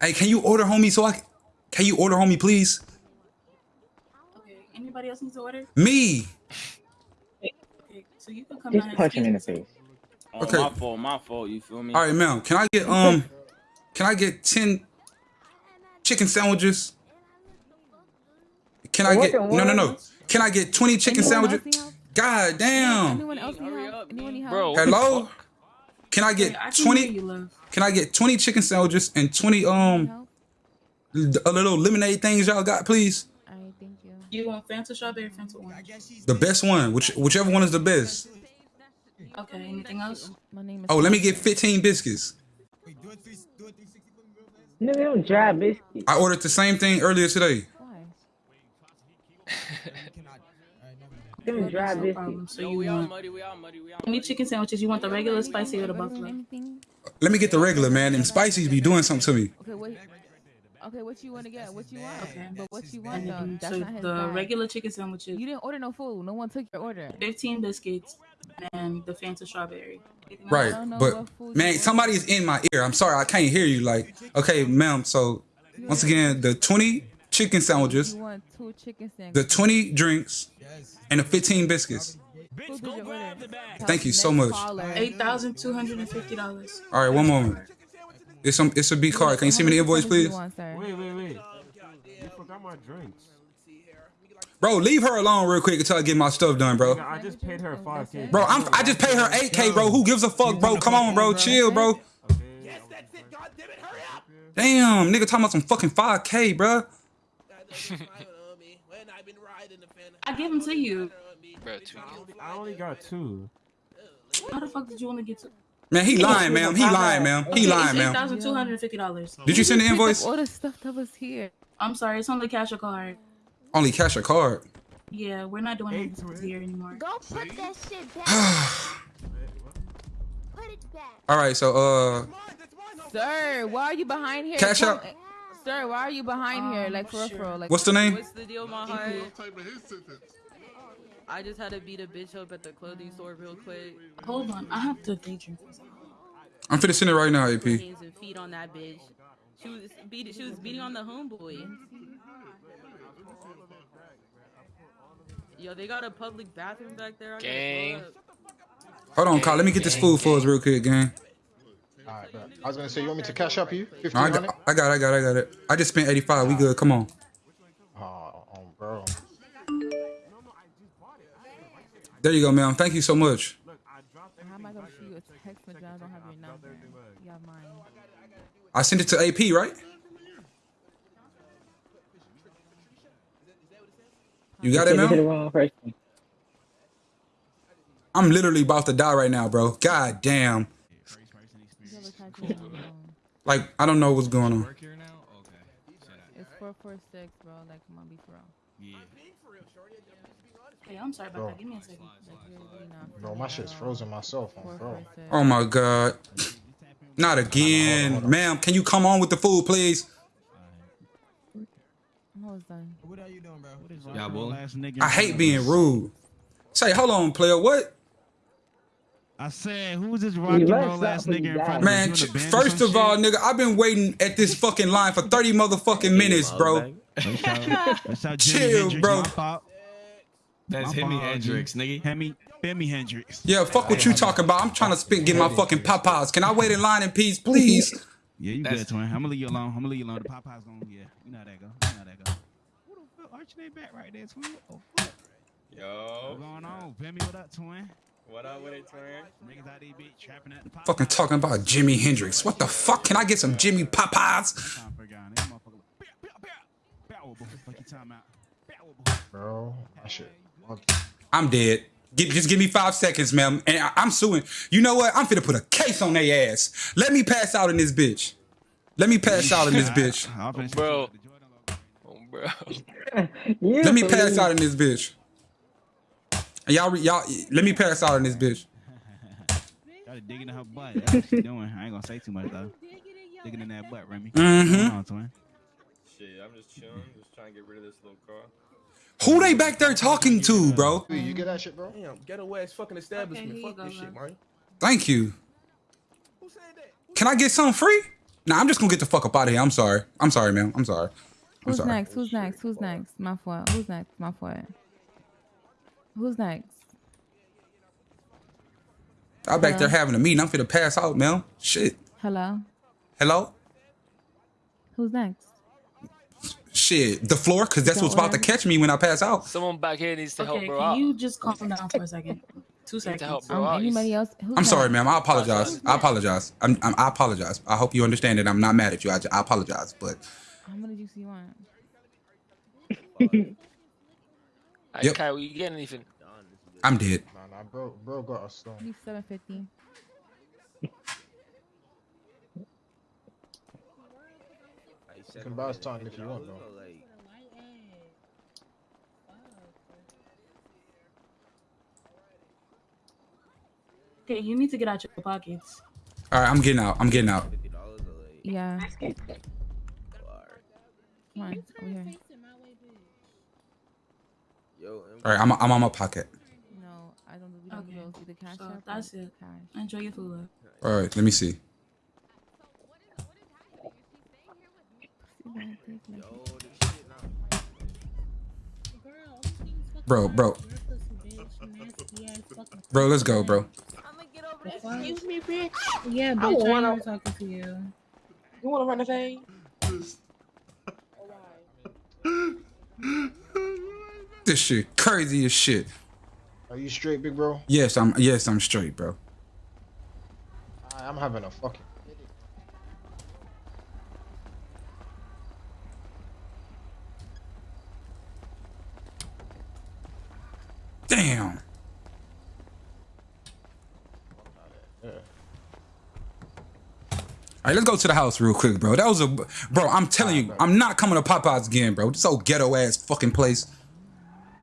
Hey, can you order homie so I can you order homie please? Okay. Anybody else needs to order? Me. Okay. So you can come Just down punch him in the face. Oh, Okay. my fault, my fault. You feel me? All right, ma'am. Can I get um can I get 10 chicken sandwiches? Can I get No, no, no. Can I get 20 chicken Anyone sandwiches? else need help? God damn. Anyone else need help? Anyone need help? Bro. Hello? Can I Okay, get I can 20 you. Can I get 20 chicken sandwiches and 20 um a little lemonade things y'all got, please? All right, thank you. You want Fanta strawberry, or Fanta orange? The best one, which whichever one is the best. Okay. Anything else? My name is. Oh, let me get 15 biscuits. Nigga, them dry biscuits. I ordered the same thing earlier today. Why? Them dry No biscuits. problem. So Yo, you we all want muddy, we all muddy, we all any muddy. chicken sandwiches? You want the regular spicy or the buffalo? Let me get the regular, man. Them spices be doing something to me. Okay, what? Okay, what you want to get? What you want? Okay. But what you want though? Mm-hmm. That's so not his the bag. regular chicken sandwiches, You didn't order no food. No one took your order. 15 biscuits, and the Fanta strawberry. Right. But man, you somebody's in my ear. I'm sorry, I can't hear you. Like, okay, ma'am. So once again, the 20 chicken sandwiches, You want two chicken the 20 drinks, and the 15 biscuits. Who did your order? Thank you so much. Eight thousand two hundred and fifty dollars. All right, one moment. It's some. It's a B card. Can you send me the How invoice, please? want. Wait, wait, wait. You forgot my drinks. Bro, leave her alone real quick until I get my stuff done, bro. I just paid her 5K. Bro, I'm. I just paid her 8K, bro. Who gives a fuck, bro? Come on, bro. Chill, bro. Damn, nigga talking about some fucking 5K, bro. I gave them to you. Bro, two I only got two. How the fuck did you want to get to? Man, he lying, ma'am. He lying, ma'am. He lying, ma'am. $1,250. Did you send the invoice? All the stuff that was here. I'm sorry, it's only cash or card. Only cash or card. Yeah, we're not doing this here anymore. Go put that shit back. put it back. All right, so uh, Sir, why are you behind here? Cash Come- out. Sir, why are you behind here? Um, Like for real, sure. real. Like what's the name? What's the deal, my heart? I just had to beat a bitch up at the clothing store real quick. Hold on, I have to daydream for a second. I'm finna send it right now, AP. Hands and feet on that bitch. She was beating. She was beating on the homeboy. Yo, they got a public bathroom back there. I Gang. Hold on, Carl. Let me get this food for us real quick, gang. Alright, bro. I was gonna say, you want me to cash up you? No, I got, I got, it, I got, it, I got it. I just spent 85. We good. Come on. Oh, um, bro. There you go, ma'am. Thank you so much. how am I gonna shoot a text message? I don't have your number. You have mine. I sent it to AP, right? You got it, Send it to the ma'am? I'm literally about to die right now, bro. God damn. You have a calculator on your phone. Like, I don't know what's going on. here now? Okay. Say that. It's four four six, bro. Like, come on, be for real. Yeah. Hey, I'm sorry about Bro. that. Give me a second. Like, you're really not. Bro, my shit's frozen myself, Four on four bro. six. Oh my God. Not again. Ma'am, can you come on with the food, please? I'm almost done. Y'all bully? I hate being rude. Say, hold on, player. What? I said, who's this rock and roll ass ass nigga in front in of Man, first of all, nigga, I've been waiting at this fucking line for 30 motherfucking minutes, bro. Chill, bro. That's My Hemi fault, Hendrix, nigga. Hemi, Femi Hendrix. Yeah, fuck what you talking about. I'm trying to spit, get my fucking Popeyes. Can I wait in line in peace, please? Yeah, you That's- good, twin. I'm gonna leave you alone. I'm gonna leave you alone. The Popeye's gonna, yeah, you know how that go. You know how that go. Who the fuck? Archie they back right there, twin. Oh, fuck. Yo, What's going on? Femi, what up, twin? What up with it, twin? Niggas out there, bitch, trapping at the Popeyes. Fucking talking about Jimi Hendrix. What the fuck? Can I get some Jimmy Popeyes? Bro, my shit. I'm dead. Get, just give me five seconds, ma'am. And I, I'm suing. You know what? I'm finna put a case on their ass. Let me pass out in this bitch. Let me pass out in this bitch. Bro. shoot you with the Jordan logo. Oh, bro. Let me pass out in this bitch. And y'all, y'all, let me pass out in this bitch. Gotta dig into her butt. That's what she doing. I ain't gonna say too much though. Digging in that butt, Remy. Mhm. Come on, twin. Shit, I'm just chilling, just trying to get rid of this little car. Who they back there talking to, bro? You get that shit, bro? Damn, away, ass fucking establishment. Okay, Fuck go, this shit, love. man. Thank you. Who said that? Can I get something free? Nah, I'm just gonna get the fuck up out of here. I'm sorry. I'm sorry, man. I'm sorry. I'm Who's sorry. next? Who's next? Who's next? My fault. Who's next? My fault. Who's next? I'm back there Hello? having a meeting. I'm finna pass out, man. Shit. Hello. Hello? Who's next? Shit. The floor, cause that's what's about to catch me when I pass out. Someone back here needs to help Okay, bro can out. you just calm down for a second? Two Need to help seconds. bro Um, out. anybody else? Who's I'm sorry, ma'am. I apologize. I apologize. I'm, I'm I apologize. I hope you understand that I'm not mad at you. I, I apologize, but How many juice you want? Hey, Yep. Kyle, you getting anything? I'm dead. Nah, nah, bro, bro got a stone. Leave seven fifty. You can buy something if you want, though. Okay, you need to get out your pockets. All right, I'm getting out. I'm getting out. Yeah. Come on, over here. All right, I'm I'm on my pocket. No, I don't. We don't Okay, do those. Either cash so that's it. Cash. Enjoy your food. All right, let me see. Bro, bro, bro, let's go, bro. Excuse me, bitch. Yeah, bitch, I wanna, ain't talking to you. You wanna run the thing? This shit crazy as shit. Are you straight, big bro? Yes, I'm. Yes, I'm straight, bro. I'm having a fucking. Damn. All right, let's go to the house real quick, bro. That was a bro. I'm telling you, I'm not coming to Popeyes again, bro. This old ghetto ass fucking place.